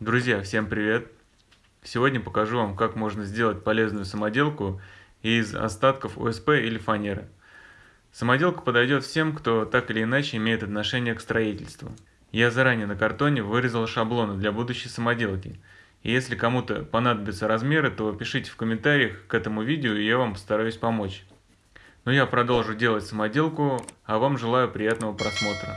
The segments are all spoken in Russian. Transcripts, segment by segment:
Друзья, всем привет! Сегодня покажу вам, как можно сделать полезную самоделку из остатков ОСП или фанеры. Самоделка подойдет всем, кто так или иначе имеет отношение к строительству. Я заранее на картоне вырезал шаблоны для будущей самоделки. И если кому-то понадобятся размеры, то пишите в комментариях к этому видео, и я вам постараюсь помочь. Но я продолжу делать самоделку, а вам желаю приятного просмотра.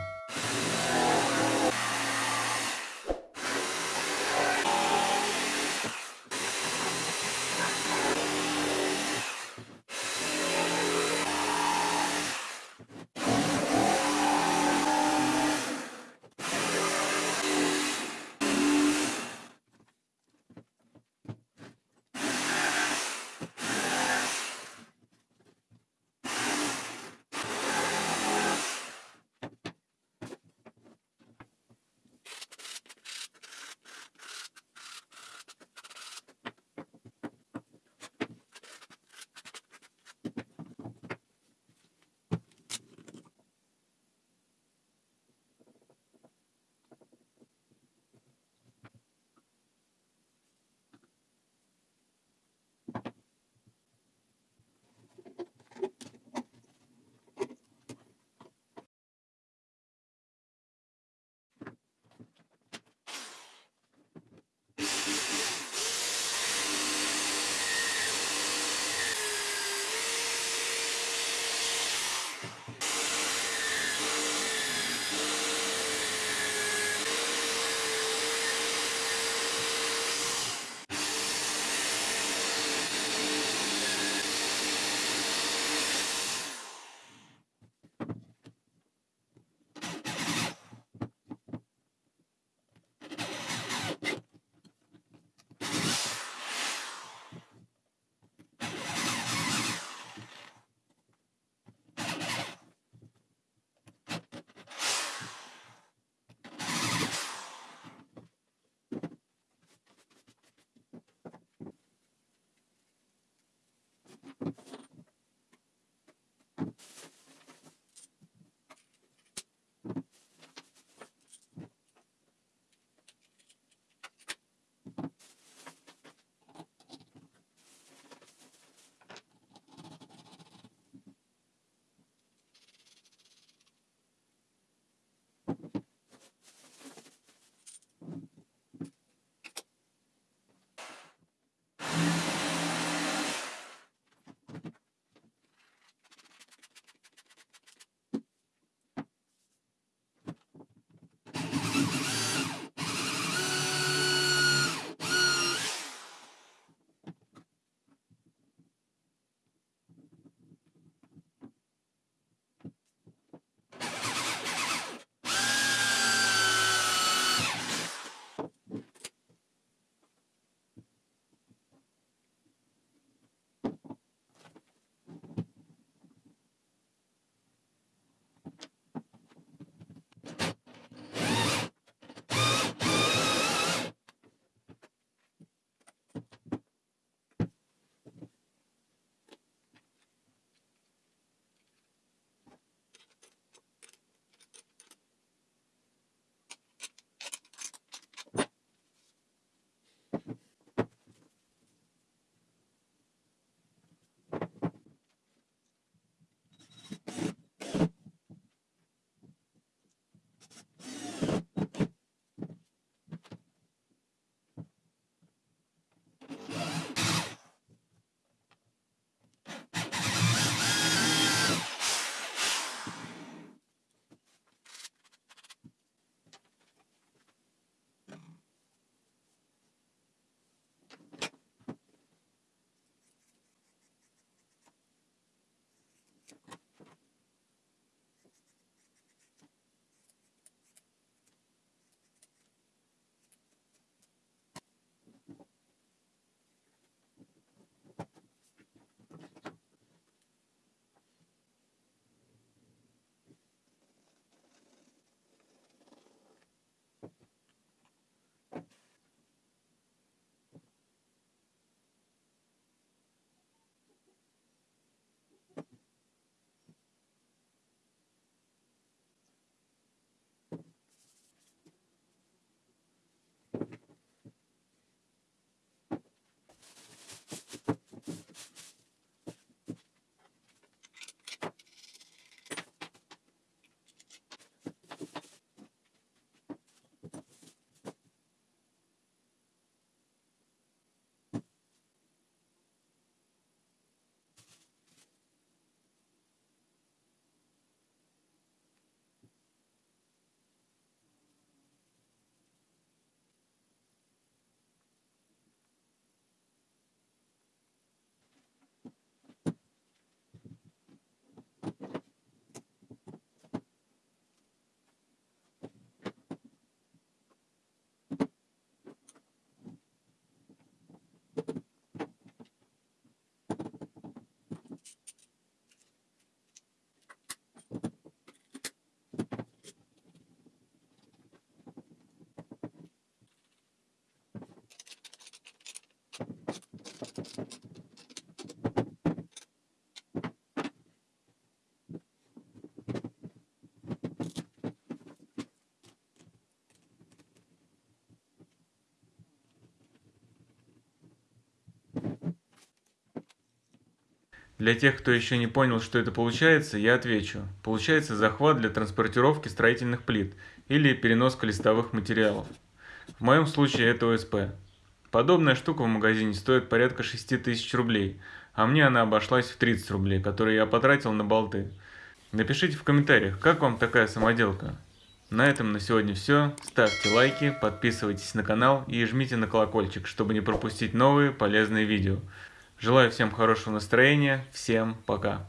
Для тех, кто еще не понял, что это получается, я отвечу. Получается захват для транспортировки строительных плит или переноска листовых материалов. В моем случае это ОСП. Подобная штука в магазине стоит порядка 6000 рублей, а мне она обошлась в 30 рублей, которые я потратил на болты. Напишите в комментариях, как вам такая самоделка. На этом на сегодня все. Ставьте лайки, подписывайтесь на канал и жмите на колокольчик, чтобы не пропустить новые полезные видео. Желаю всем хорошего настроения. Всем пока.